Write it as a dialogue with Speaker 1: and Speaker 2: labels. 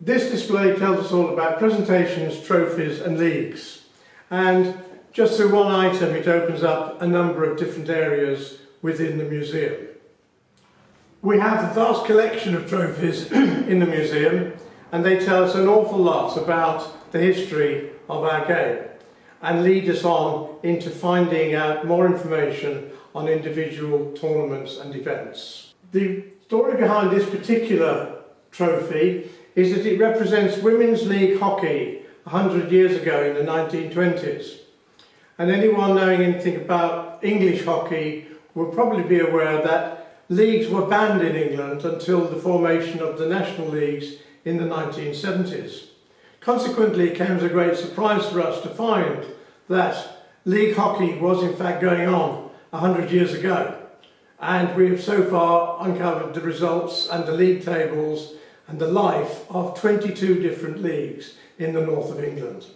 Speaker 1: This display tells us all about presentations, trophies and leagues. And just through one item it opens up a number of different areas within the museum. We have a vast collection of trophies in the museum and they tell us an awful lot about the history of our game and lead us on into finding out more information on individual tournaments and events. The story behind this particular trophy is that it represents Women's League hockey 100 years ago in the 1920s. And anyone knowing anything about English hockey will probably be aware that leagues were banned in England until the formation of the national leagues in the 1970s. Consequently, it came as a great surprise for us to find that league hockey was in fact going on 100 years ago. And we have so far uncovered the results and the league tables and the life of 22 different leagues in the north of England.